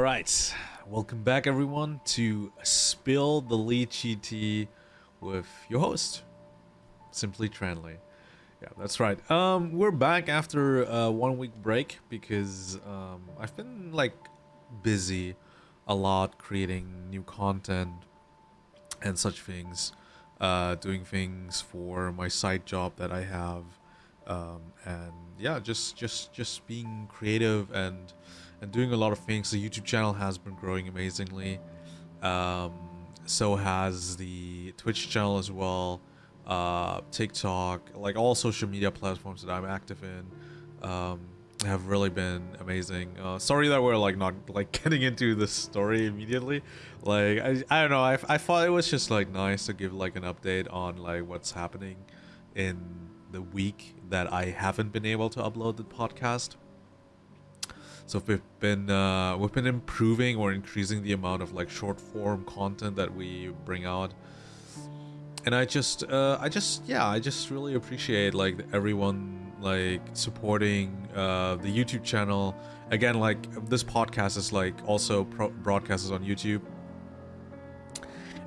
All right, welcome back everyone to Spill the Lychee Tea with your host, Simply Tranley. Yeah, that's right. Um, we're back after a one week break because um, I've been like busy a lot creating new content and such things, uh, doing things for my side job that I have, um, and yeah, just just just being creative and and doing a lot of things. The YouTube channel has been growing amazingly. Um, so has the Twitch channel as well, uh, TikTok, like all social media platforms that I'm active in. Um, have really been amazing. Uh, sorry that we're like not like getting into the story immediately. Like I, I don't know. I, I thought it was just like nice to give like an update on like what's happening in the week that I haven't been able to upload the podcast. So we've been uh, we've been improving or increasing the amount of like short form content that we bring out. And I just uh, I just yeah I just really appreciate like everyone like supporting uh, the YouTube channel. Again, like this podcast is like also broadcasts on YouTube,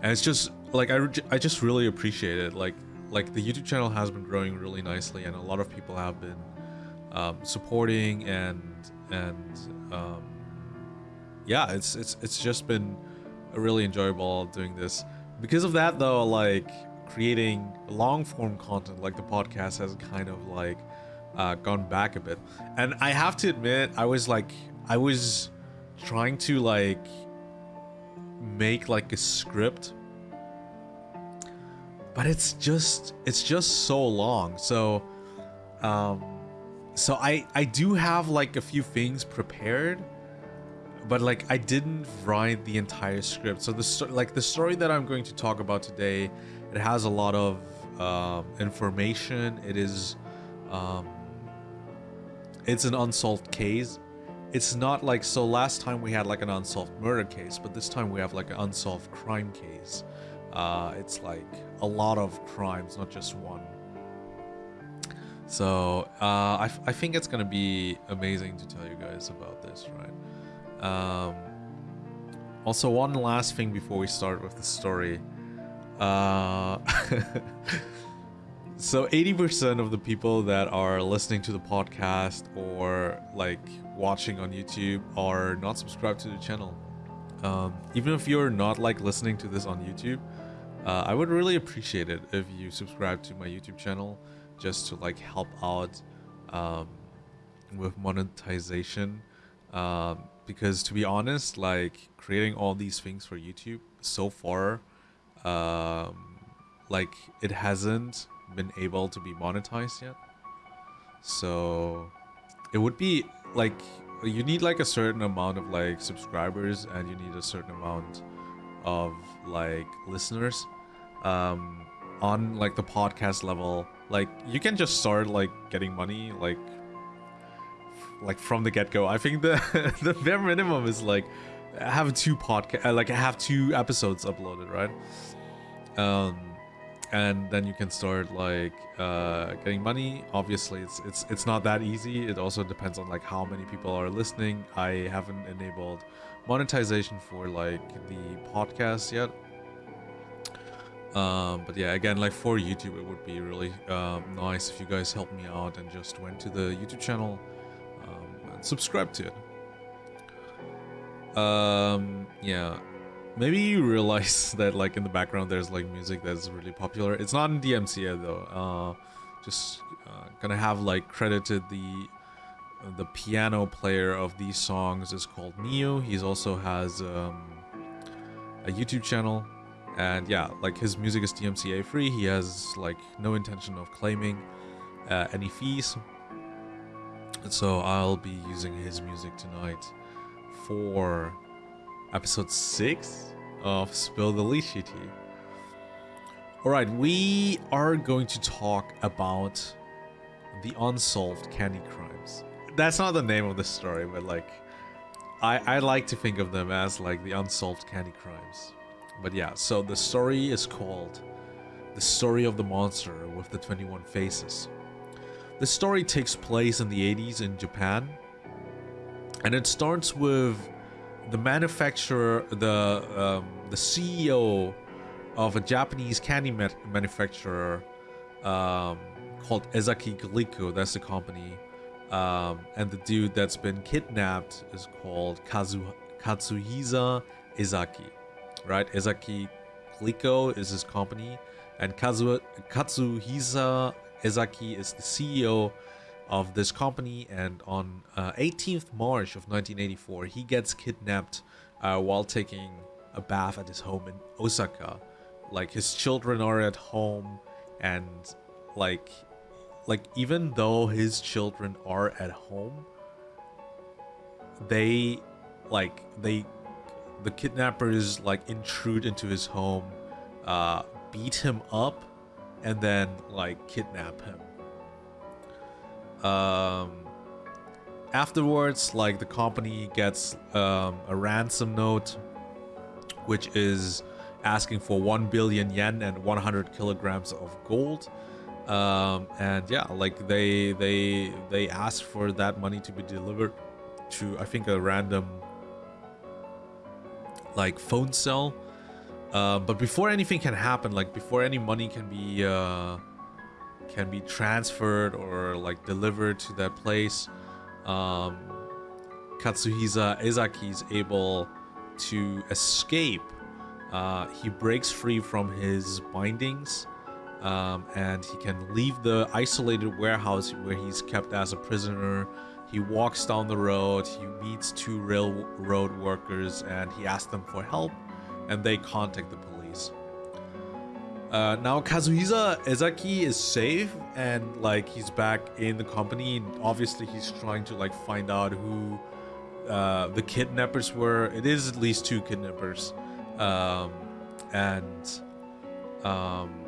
and it's just like I, I just really appreciate it. Like like the YouTube channel has been growing really nicely, and a lot of people have been um, supporting and and um, yeah, it's it's it's just been really enjoyable doing this. Because of that, though, like creating long form content like the podcast has kind of like uh, gone back a bit. And I have to admit, I was like, I was trying to like make like a script, but it's just it's just so long. So, um, so I I do have like a few things prepared, but like I didn't write the entire script. So the like the story that I'm going to talk about today, it has a lot of um, information. It is. Um, it's an unsolved case. It's not like so last time we had like an unsolved murder case, but this time we have like an unsolved crime case. Uh, it's like a lot of crimes, not just one. So uh, I, I think it's gonna be amazing to tell you guys about this, right? Um, also, one last thing before we start with the story. Uh, so 80% of the people that are listening to the podcast or like watching on YouTube are not subscribed to the channel. Um, even if you're not like listening to this on YouTube, uh, I would really appreciate it if you subscribe to my YouTube channel just to like help out um, with monetization. Um, because to be honest, like creating all these things for YouTube so far, um, like it hasn't been able to be monetized yet. So it would be like you need like a certain amount of like subscribers and you need a certain amount of like listeners um on like the podcast level like you can just start like getting money like like from the get-go i think the the bare minimum is like have two podcast like have two episodes uploaded right um and then you can start like uh, getting money. Obviously, it's it's it's not that easy. It also depends on like how many people are listening. I haven't enabled monetization for like the podcast yet. Um, but yeah, again, like for YouTube, it would be really um, nice if you guys help me out and just went to the YouTube channel um, and subscribe to it. Um, yeah, Maybe you realize that like in the background there's like music that's really popular. It's not in DMCA though. Uh, just uh, gonna have like credited the the piano player of these songs is called Neo. He's also has um, a YouTube channel, and yeah, like his music is DMCA free. He has like no intention of claiming uh, any fees. So I'll be using his music tonight for episode 6 of Spill the Tea. Alright, we are going to talk about the unsolved candy crimes. That's not the name of the story, but like, I, I like to think of them as like the unsolved candy crimes. But yeah, so the story is called The Story of the Monster with the 21 Faces. The story takes place in the 80s in Japan, and it starts with the manufacturer, the um, the CEO of a Japanese candy ma- manufacturer um, called Ezaki Glico. That's the company. Um, and the dude that's been kidnapped is called Kazu Katsuhisa Ezaki, right? Ezaki Glico is his company, and Kazu Katsuhisa Ezaki is the CEO of this company. And on uh, 18th March of 1984, he gets kidnapped uh, while taking a bath at his home in Osaka. Like his children are at home, and like like even though his children are at home they like they the kidnappers like intrude into his home uh beat him up and then like kidnap him. Um afterwards like the company gets um, a ransom note which is asking for 1 billion yen and 100 kilograms of gold. Um, and yeah like they they they asked for that money to be delivered to i think a random like phone cell uh, but before anything can happen like before any money can be uh, can be transferred or like delivered to that place um, katsuhisa ezaki is able to escape uh, he breaks free from his bindings um, and he can leave the isolated warehouse where he's kept as a prisoner. He walks down the road, he meets two railroad workers, and he asks them for help, and they contact the police. Uh, now Kazuhisa Ezaki is safe and like he's back in the company obviously he's trying to like find out who uh, the kidnappers were. It is at least two kidnappers. Um, and um,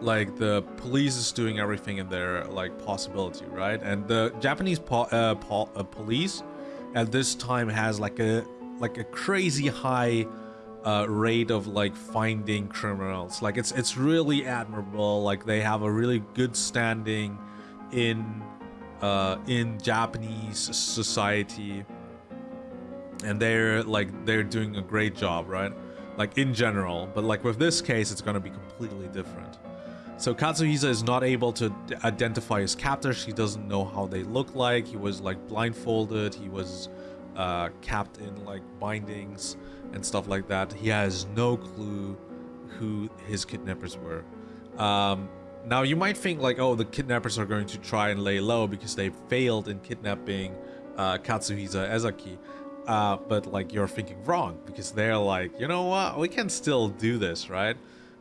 like the police is doing everything in their like possibility right? And the japanese po uh, po uh, police at this time has like a like a crazy high uh, rate of like finding criminals. Like it's it's really admirable. Like they have a really good standing in uh in japanese society. And they're like they're doing a great job right? Like in general. But like with this case it's going to be completely different so Katsuhisa is not able to identify his captors. He doesn't know how they look like. He was like blindfolded. He was uh, capped in like bindings and stuff like that. He has no clue who his kidnappers were. Um, now you might think like, oh, the kidnappers are going to try and lay low because they failed in kidnapping uh, Katsuhisa Ezaki. Uh, but like you're thinking wrong because they're like, you know what, we can still do this, right?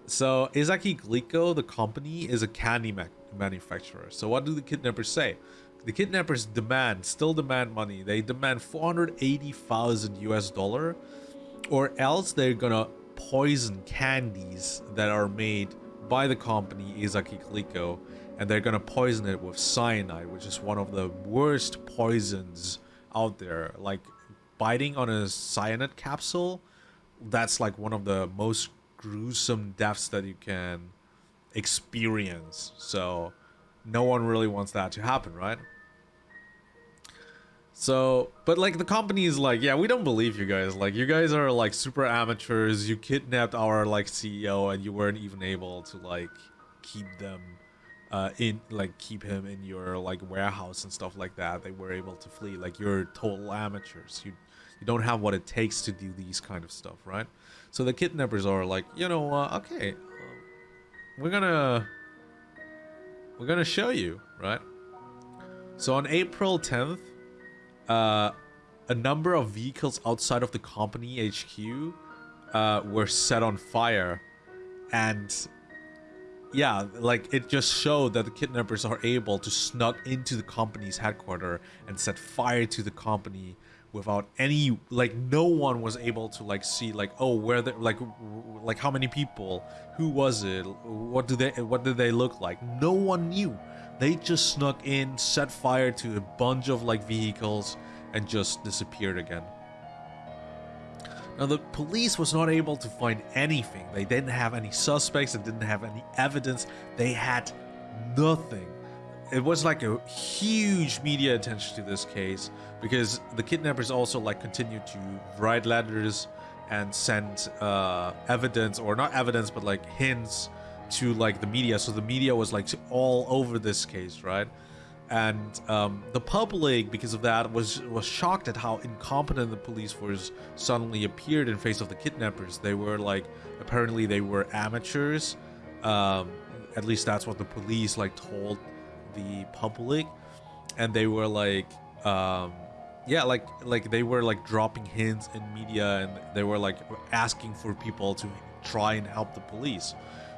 So Ezaki Glico, the company, is a candy ma manufacturer. So what do the kidnappers say? The kidnappers demand, still demand money. They demand 480,000 US dollar, or else they're gonna poison candies that are made by the company Ezaki Glico, and they're gonna poison it with cyanide, which is one of the worst poisons out there. Like biting on a cyanide capsule, that's like one of the most gruesome deaths that you can experience. So no one really wants that to happen, right? So, but like the company is like, yeah, we don't believe you guys. Like you guys are like super amateurs. You kidnapped our like CEO and you weren't even able to like keep them uh in like keep him in your like warehouse and stuff like that. They were able to flee. Like you're total amateurs. You you don't have what it takes to do these kind of stuff, right? So the kidnappers are like, you know, uh, okay, we're gonna we're gonna show you, right? So on April 10th, uh, a number of vehicles outside of the company HQ uh, were set on fire, and yeah, like it just showed that the kidnappers are able to snuck into the company's headquarters and set fire to the company without any like no one was able to like see like oh where the like like how many people who was it what do they what did they look like? No one knew. They just snuck in set fire to a bunch of like vehicles and just disappeared again. Now the police was not able to find anything. They didn't have any suspects. And didn't have any evidence. They had nothing it was like a huge media attention to this case because the kidnappers also like continued to write letters and send uh, evidence or not evidence but like hints to like the media. So the media was like all over this case right? And um, the public because of that was was shocked at how incompetent the police force suddenly appeared in face of the kidnappers. They were like apparently they were amateurs. Um, at least that's what the police like told the public and they were like um, yeah like like they were like dropping hints in media and they were like asking for people to try and help the police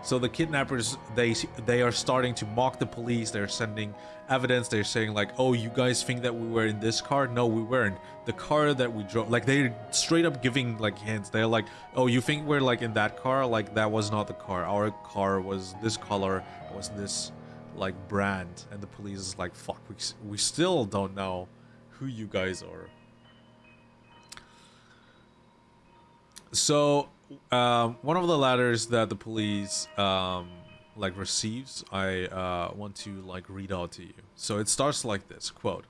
so the kidnappers they they are starting to mock the police. They're sending evidence. They're saying like, "Oh, you guys think that we were in this car? No, we weren't. The car that we drove." Like they're straight up giving like hints. They're like, "Oh, you think we're like in that car? Like that was not the car. Our car was this color. Was this like brand?" And the police is like, "Fuck, we we still don't know who you guys are." So um, one of the letters that the police um, like receives, I uh, want to like read out to you. So it starts like this quote: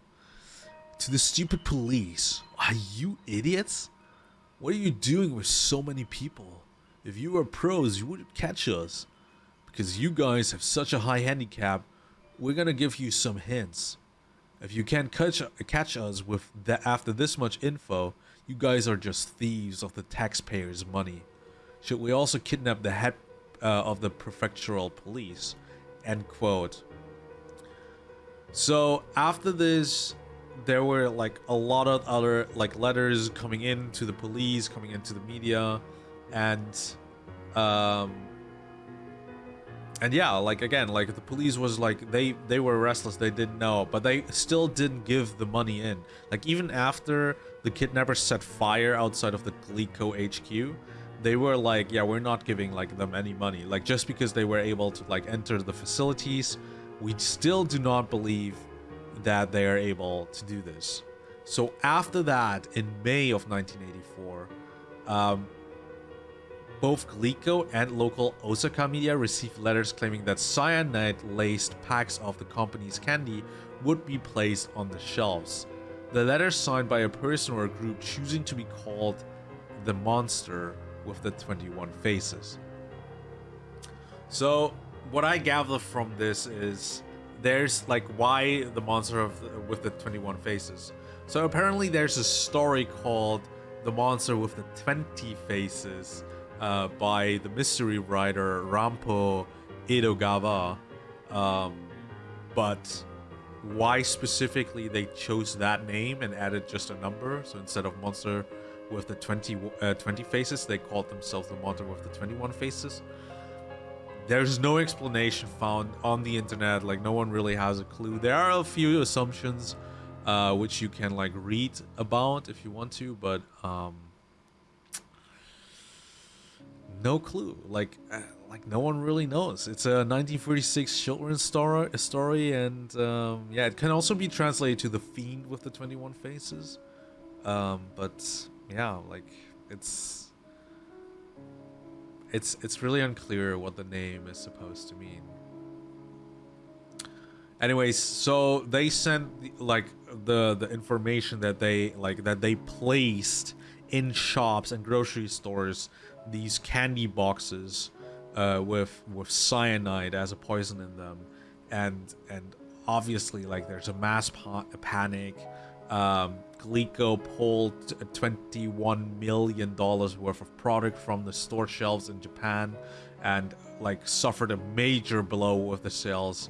"To the stupid police, are you idiots? What are you doing with so many people? If you were pros, you wouldn't catch us. Because you guys have such a high handicap, we're gonna give you some hints. If you can't catch catch us with that after this much info." You guys are just thieves of the taxpayers' money. Should we also kidnap the head uh, of the prefectural police? End quote. So after this, there were like a lot of other like letters coming in to the police, coming into the media, and um, and yeah, like again, like the police was like they they were restless, they didn't know, but they still didn't give the money in. Like even after the kidnappers set fire outside of the Glico HQ, they were like, yeah, we're not giving like them any money. Like just because they were able to like enter the facilities, we still do not believe that they are able to do this. So after that, in May of 1984, um, both Glico and local Osaka media received letters claiming that cyanide-laced packs of the company's candy would be placed on the shelves. The letters signed by a person or a group choosing to be called the Monster with the 21 faces. So, what I gather from this is there's like why the monster of the, with the 21 faces. So apparently there's a story called The Monster with the 20 Faces uh, by the mystery writer Rampo Edogawa. Um, but why specifically they chose that name and added just a number, so instead of monster with the 20, uh, 20 faces, they called themselves the monster with the 21 faces. There's no explanation found on the internet, like no one really has a clue. There are a few assumptions uh, which you can like read about if you want to, but um, no clue. Like, uh, like no one really knows. It's a 1946 children's story, story, and um, yeah, it can also be translated to the fiend with the 21 faces. Um, but yeah, like it's it's it's really unclear what the name is supposed to mean. Anyways, so they sent like the the information that they like that they placed in shops and grocery stores these candy boxes uh, with with cyanide as a poison in them, and and obviously like there's a mass pa panic. Um, Glico pulled 21 million dollars worth of product from the store shelves in Japan, and like suffered a major blow with the sales.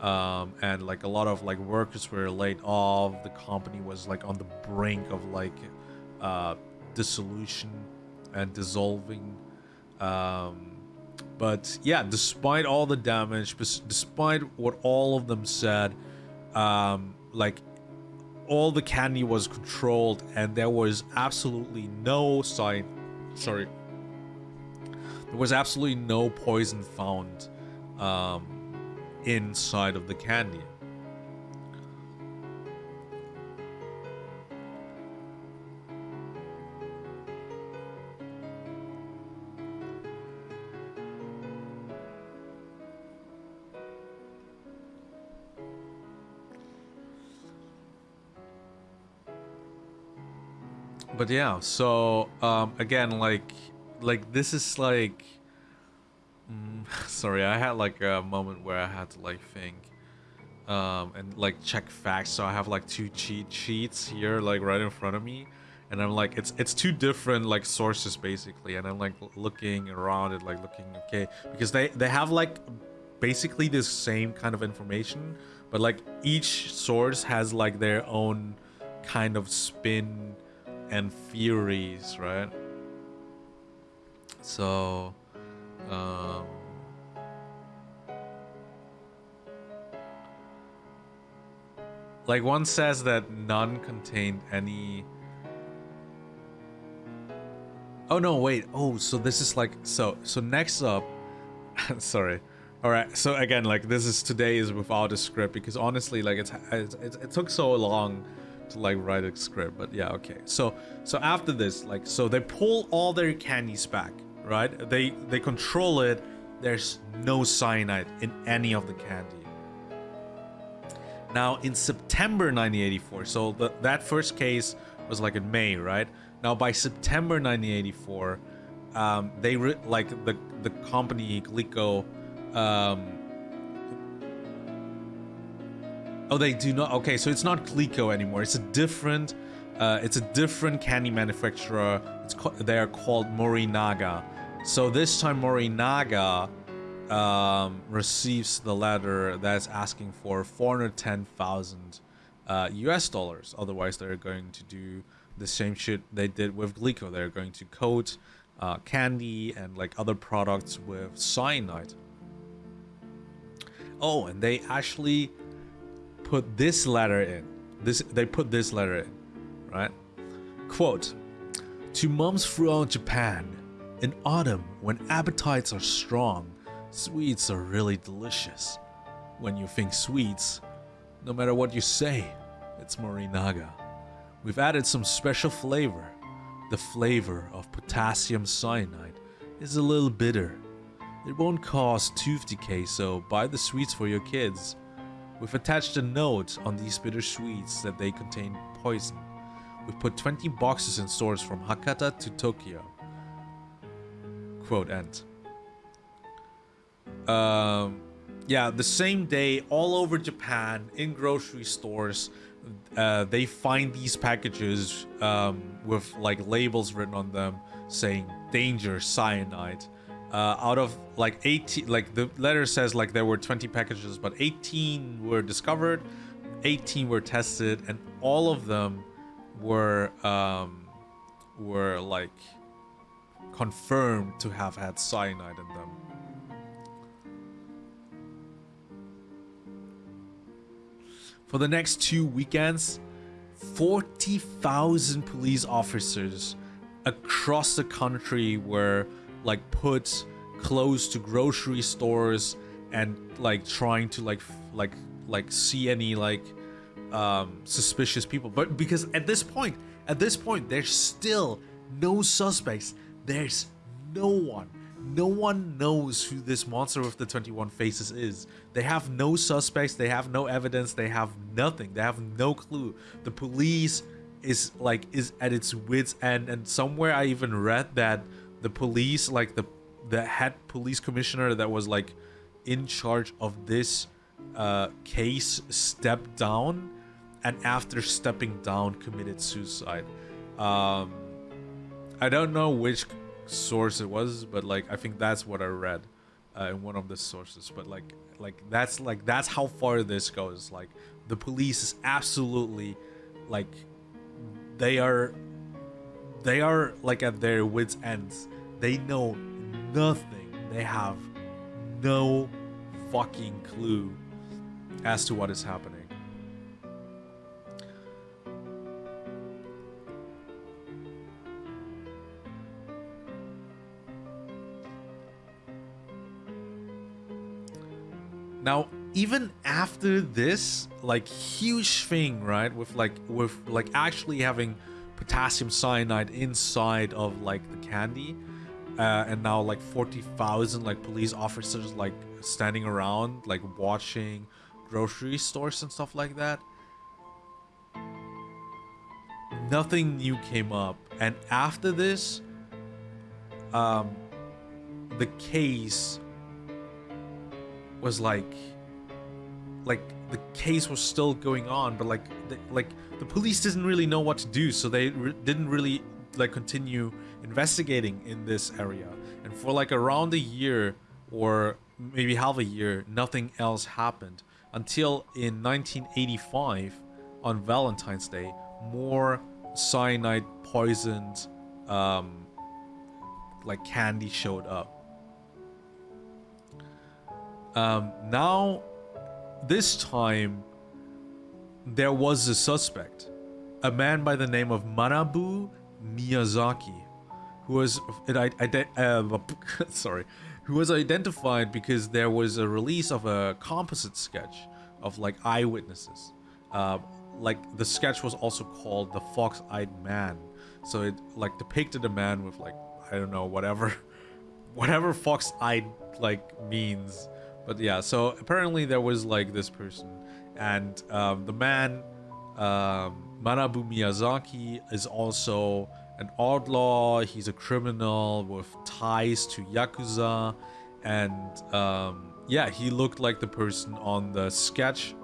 Um, and like a lot of like workers were laid off. The company was like on the brink of like uh, dissolution and dissolving. Um, but yeah, despite all the damage, despite what all of them said, um, like all the candy was controlled and there was absolutely no sign. Sorry. There was absolutely no poison found um, inside of the candy. But yeah, so um, again, like, like this is like, mm, sorry, I had like a moment where I had to like think, um, and like check facts. So I have like two cheat sheets here, like right in front of me, and I'm like, it's it's two different like sources basically, and I'm like looking around it, like looking okay, because they they have like basically the same kind of information, but like each source has like their own kind of spin and Furies, right? So, um, like one says that none contained any. Oh no! Wait. Oh, so this is like so. So next up, sorry. All right. So again, like this is today is without a script because honestly, like it's, it's, it took so long to like write a script but yeah okay. So so after this like so they pull all their candies back right? They they control it. There's no cyanide in any of the candy. Now in september 1984 so the, that first case was like in may right? Now by september 1984 um, they like the the company glico um, Oh, they do not. Okay, so it's not Glico anymore. It's a different. Uh, it's a different candy manufacturer. It's they are called Morinaga. So this time Morinaga um, receives the letter that's asking for 410,000 uh, US dollars. Otherwise, they're going to do the same shit they did with Glico. They're going to coat uh, candy and like other products with cyanide. Oh, and they actually put this letter in. This they put this letter in, right? Quote: To moms throughout Japan, in autumn when appetites are strong, sweets are really delicious. When you think sweets, no matter what you say, it's Morinaga. We've added some special flavor. The flavor of potassium cyanide is a little bitter. It won't cause tooth decay, so buy the sweets for your kids. We've attached a note on these bitter sweets that they contain poison. We've put 20 boxes in stores from Hakata to Tokyo. Quote end. Um, yeah, the same day, all over Japan, in grocery stores, uh, they find these packages um, with like labels written on them saying danger cyanide uh, out of like 18 like the letter says like there were 20 packages but 18 were discovered 18 were tested and all of them were um were like confirmed to have had cyanide in them. For the next two weekends 40,000 police officers across the country were like put close to grocery stores and like trying to like like like see any like um suspicious people. But because at this point at this point there's still no suspects. There's no one. No one knows who this monster with the 21 faces is. They have no suspects. They have no evidence. They have nothing. They have no clue. The police is like is at its wits end. And somewhere i even read that the police, like the the head police commissioner that was like in charge of this uh, case, stepped down, and after stepping down, committed suicide. Um, I don't know which source it was, but like I think that's what I read uh, in one of the sources. But like like that's like that's how far this goes. Like the police is absolutely like they are they are like at their wits ends. They know nothing. They have no fucking clue as to what is happening. Now even after this like huge thing right with like with like actually having potassium cyanide inside of like the candy uh, and now like 40,000 like police officers like standing around like watching grocery stores and stuff like that nothing new came up. And after this, um, the case was like, like the case was still going on, but like, the, like the police didn't really know what to do, so they re didn't really like continue investigating in this area. And for like around a year or maybe half a year, nothing else happened until in 1985 on Valentine's Day, more cyanide poisoned um, like candy showed up. Um, now, this time, there was a suspect, a man by the name of Manabu Miyazaki, who was uh, sorry, who was identified because there was a release of a composite sketch of like eyewitnesses. Uh, like the sketch was also called the fox-eyed man so it like depicted a man with like i don't know whatever whatever fox-eyed like means but yeah so apparently there was like this person and um, the man um, manabu miyazaki is also an outlaw he's a criminal with ties to yakuza and um, yeah he looked like the person on the sketch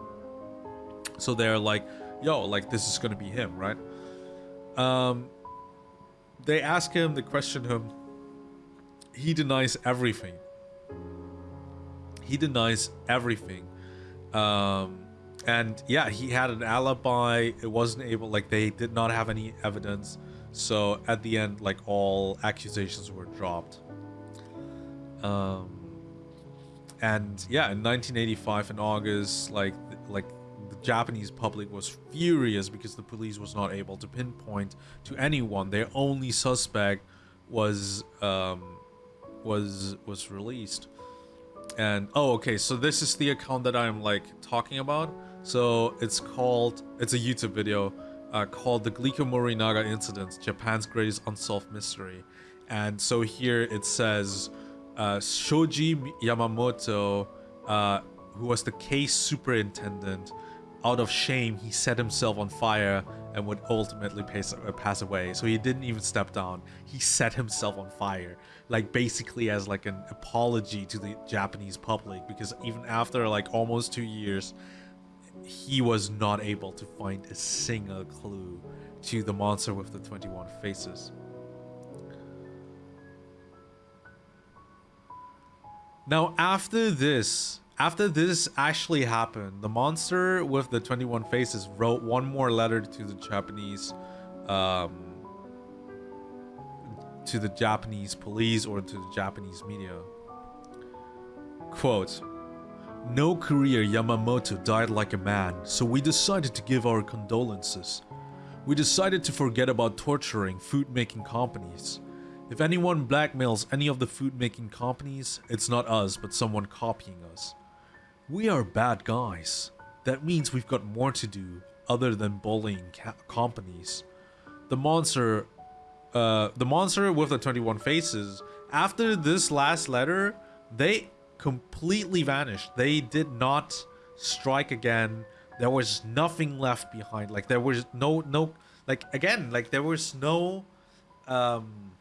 so they're like yo, like this is gonna be him, right? Um, they ask him, they question him. He denies everything. He denies everything. Um, and yeah, he had an alibi. It wasn't able, like they did not have any evidence. So at the end, like all accusations were dropped. Um, and yeah, in 1985 in August, like like the Japanese public was furious because the police was not able to pinpoint to anyone. Their only suspect was um, was was released. And oh, okay, so this is the account that I'm like talking about. So it's called it's a YouTube video uh, called the Glico Morinaga Incident, Japan's Greatest Unsolved Mystery. And so here it says uh, Shoji Yamamoto, uh, who was the case superintendent, out of shame, he set himself on fire and would ultimately pass, uh, pass away. So he didn't even step down. He set himself on fire, like basically as like an apology to the Japanese public because even after like almost two years, he was not able to find a single clue to the monster with the 21 faces. Now after this, after this actually happened, the monster with the 21 faces wrote one more letter to the Japanese um, to the Japanese police or to the Japanese media. Quote, No career Yamamoto died like a man, so we decided to give our condolences. We decided to forget about torturing food-making companies. If anyone blackmails any of the food-making companies, it's not us, but someone copying us. We are bad guys. That means we've got more to do other than bullying companies. The monster, uh, the monster with the 21 faces, after this last letter, they completely vanished. They did not strike again. There was nothing left behind. Like there was no, no, like again, like there was no, um,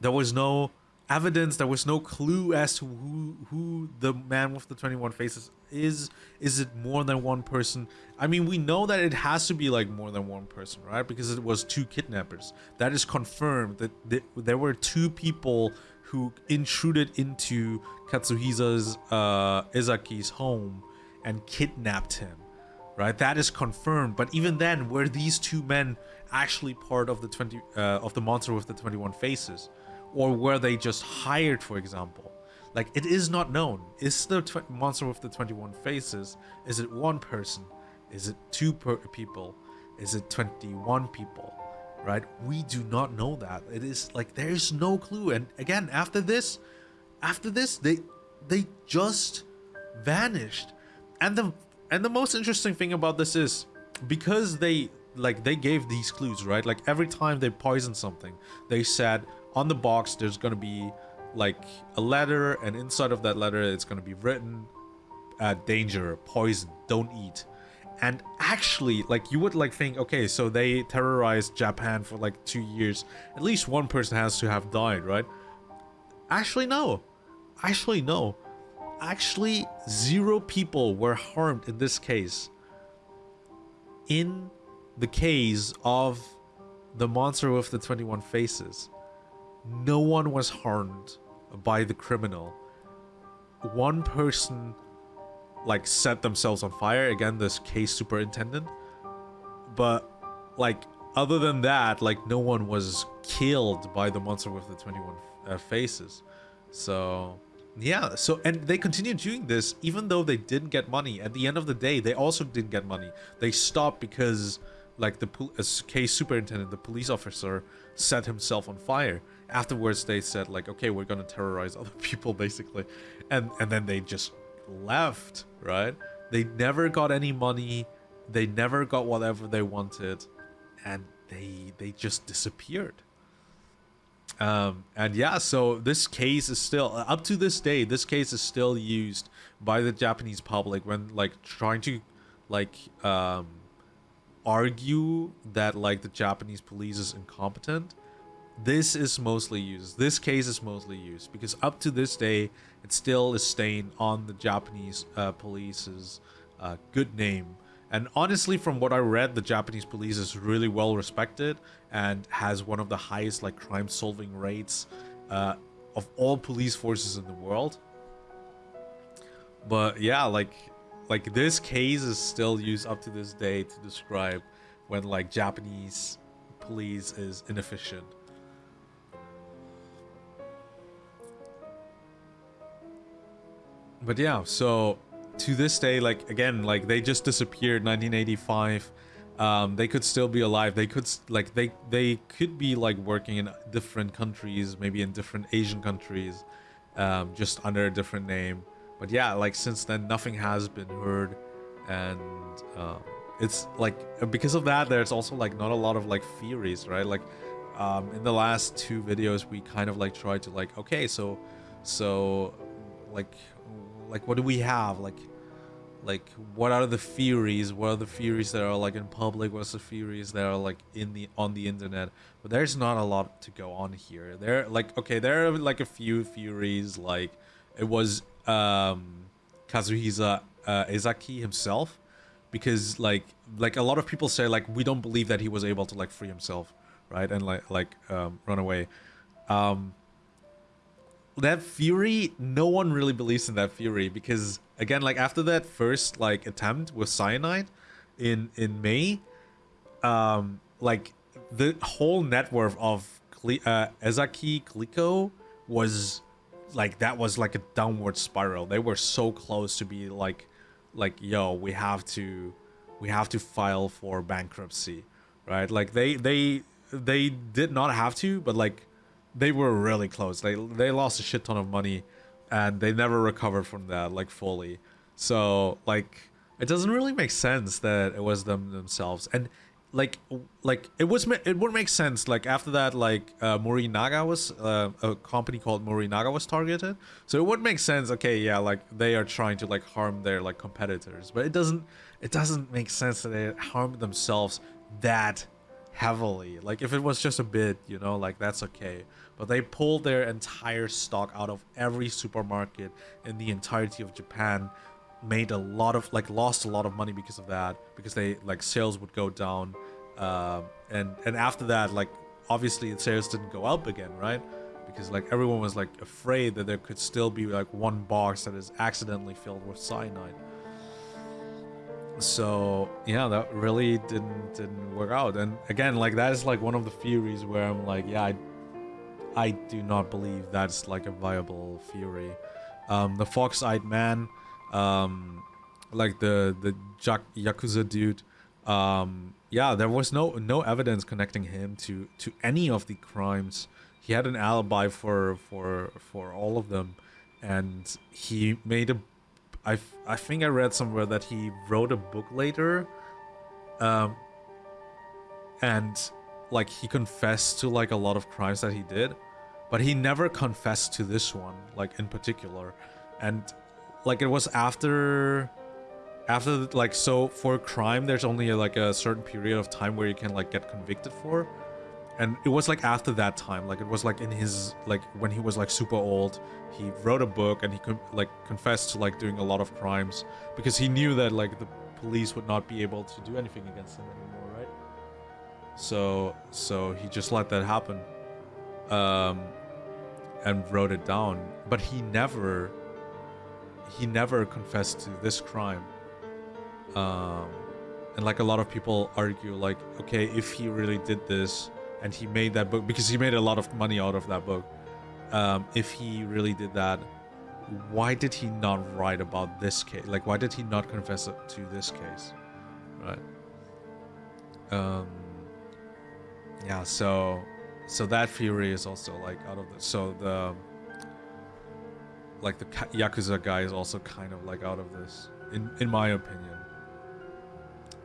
there was no evidence. There was no clue as to who who the man with the 21 faces is. Is it more than one person? I mean, we know that it has to be like more than one person, right? Because it was two kidnappers. That is confirmed that th there were two people who intruded into Katsuhisa's uh, Ezaki's home and kidnapped him, right? That is confirmed. But even then, were these two men actually part of the 20 uh, of the monster with the 21 faces? Or were they just hired for example? Like it is not known. Is the monster with the 21 faces is it one person? Is it two people? Is it 21 people? Right? We do not know that. It is like there's no clue. And again after this after this they they just vanished. And the and the most interesting thing about this is because they like they gave these clues right? Like every time they poisoned something they said on the box there's going to be like a letter and inside of that letter it's going to be written uh, danger poison don't eat. And actually like you would like think okay so they terrorized japan for like two years at least one person has to have died right? Actually no. Actually no. Actually zero people were harmed in this case. In the case of the monster with the 21 faces no one was harmed by the criminal. One person like set themselves on fire again this case superintendent. But like other than that like no one was killed by the monster with the 21 uh, faces. So yeah so and they continued doing this even though they didn't get money. At the end of the day they also didn't get money. They stopped because like the case superintendent the police officer set himself on fire afterwards they said like okay we're gonna terrorize other people basically and and then they just left, right? They never got any money. They never got whatever they wanted, and they they just disappeared. Um, and yeah, so this case is still up to this day. This case is still used by the Japanese public when like trying to like um, argue that like the Japanese police is incompetent this is mostly used. This case is mostly used because up to this day, it still is staying on the Japanese uh, police's uh, good name. And honestly, from what I read, the Japanese police is really well respected and has one of the highest like crime solving rates uh, of all police forces in the world. But yeah, like like this case is still used up to this day to describe when like Japanese police is inefficient. But yeah, so to this day, like again, like they just disappeared 1985. Um, they could still be alive. They could like they they could be like working in different countries, maybe in different Asian countries, um, just under a different name. But yeah, like since then, nothing has been heard, and um, it's like because of that, there's also like not a lot of like theories, right? Like um, in the last two videos, we kind of like tried to like okay, so so like like what do we have? Like like what are the theories? What are the theories that are like in public? What's the theories that are like in the on the internet? But there's not a lot to go on here. There like okay there are like a few theories like it was um kazuhisa uh, ezaki himself because like like a lot of people say like we don't believe that he was able to like free himself right? And like like um run away. Um that fury no one really believes in that fury because again like after that first like attempt with cyanide in in may um like the whole net worth of Cle- uh, ezaki glico was like that was like a downward spiral. They were so close to be like like yo we have to we have to file for bankruptcy right? Like they they they did not have to but like they were really close. They they lost a shit ton of money, and they never recovered from that like fully. So like it doesn't really make sense that it was them themselves and like like it was it would make sense like after that like uh, Morinaga was uh, a company called Morinaga was targeted so it would make sense okay yeah like they are trying to like harm their like competitors but it doesn't it doesn't make sense that they harm themselves that heavily. Like if it was just a bit, you know, like that's okay. But they pulled their entire stock out of every supermarket in the entirety of Japan, made a lot of like lost a lot of money because of that because they like sales would go down, uh, and and after that like obviously sales didn't go up again, right? Because like everyone was like afraid that there could still be like one box that is accidentally filled with cyanide so yeah that really didn't didn't work out. And again like that is like one of the theories where i'm like yeah i i do not believe that's like a viable theory. Um the fox-eyed man um like the the yakuza dude um yeah there was no no evidence connecting him to to any of the crimes. He had an alibi for for for all of them. And he made a I, I think I read somewhere that he wrote a book later um, and like he confessed to like a lot of crimes that he did but he never confessed to this one like in particular. And like it was after after like so for a crime there's only like a certain period of time where you can like get convicted for and it was like after that time like it was like in his like when he was like super old he wrote a book and he could like confessed to like doing a lot of crimes because he knew that like the police would not be able to do anything against him anymore right? So so he just let that happen um and wrote it down. But he never he never confessed to this crime um and like a lot of people argue like okay if he really did this and he made that book because he made a lot of money out of that book. Um if he really did that why did he not write about this case? Like why did he not confess to this case? Right. Um yeah so so that theory is also like out of the so the like the yakuza guy is also kind of like out of this in in my opinion.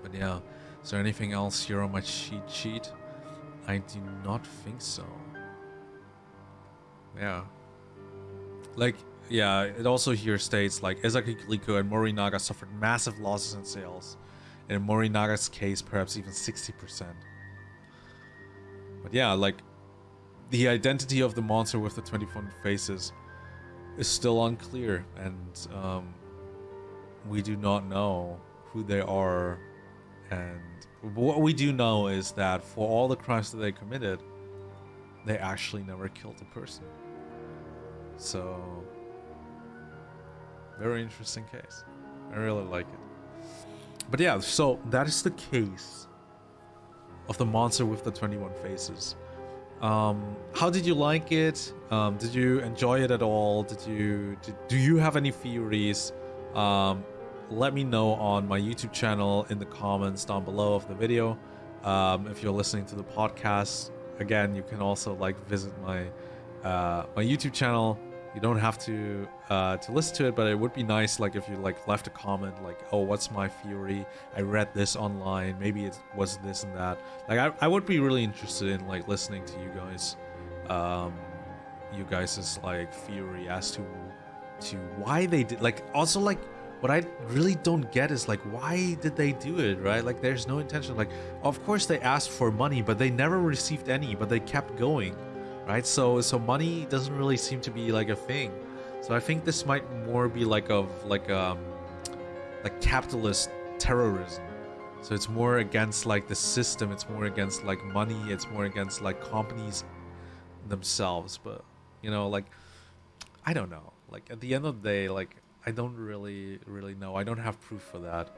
But yeah, is there anything else? Here on my cheat sheet? I do not think so. Yeah. Like, yeah, it also here states like Ezaki Glico and Morinaga suffered massive losses in sales. In Morinaga's case, perhaps even 60%. But yeah, like, the identity of the monster with the 21 faces is still unclear, and um, we do not know who they are and what we do know is that for all the crimes that they committed, they actually never killed a person. So, very interesting case. I really like it. But yeah, so that is the case of the monster with the 21 faces. Um, how did you like it? Um, did you enjoy it at all? Did you did, do you have any theories? Um, let me know on my YouTube channel in the comments down below of the video. Um, if you're listening to the podcast, again, you can also like visit my uh, my YouTube channel. You don't have to uh, to listen to it, but it would be nice like if you like left a comment like, "Oh, what's my theory? I read this online. Maybe it was this and that." Like, I, I would be really interested in like listening to you guys, um, you guys's like theory as to to why they did like also like what I really don't get is like why did they do it, right? Like there's no intention. Like of course they asked for money, but they never received any, but they kept going, right? So so money doesn't really seem to be like a thing. So I think this might more be like of like um like capitalist terrorism. So it's more against like the system, it's more against like money, it's more against like companies themselves, but you know like I don't know. Like at the end of the day like I don't really really know. I don't have proof for that.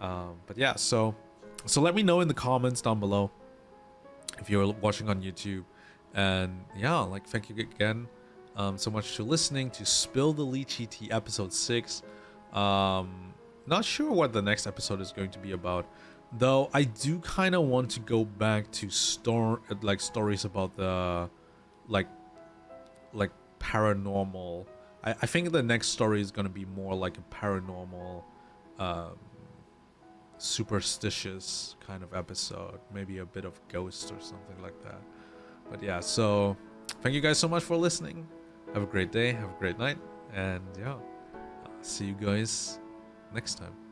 Um, but yeah, so so let me know in the comments down below if you're watching on YouTube. And yeah, like thank you again um, so much for listening to Spill the Lychee Tea episode six. Um, not sure what the next episode is going to be about, though. I do kind of want to go back to store like stories about the like like paranormal I, I think the next story is going to be more like a paranormal, um, superstitious kind of episode. Maybe a bit of ghost or something like that. But yeah, so thank you guys so much for listening. Have a great day, have a great night, and yeah, see you guys next time.